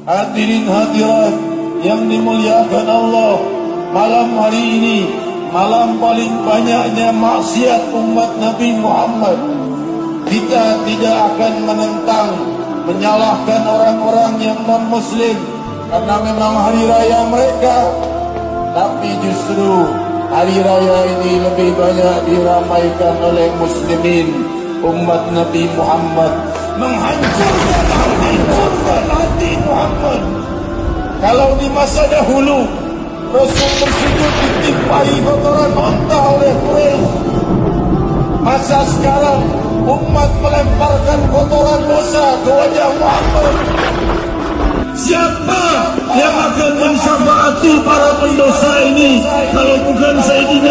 Hadirin hadirat yang dimuliakan Allah Malam hari ini Malam paling banyaknya maksiat umat Nabi Muhammad. Kita tidak akan menentang Menyalahkan orang-orang yang non-muslim Karena memang hari raya mereka. Tapi justru hari raya ini lebih banyak diramaikan oleh muslimin Umat Nabi Muhammad. Menghancurkan Muhammad Kalau di masa dahulu Rasul bersujud ditimpai kotoran onta oleh Quraisy. Masa sekarang umat melemparkan kotoran dosa ke wajah Muhammad. Siapa yang akan mensyafaati para pendosa ini? Kalau bukan Sayyidina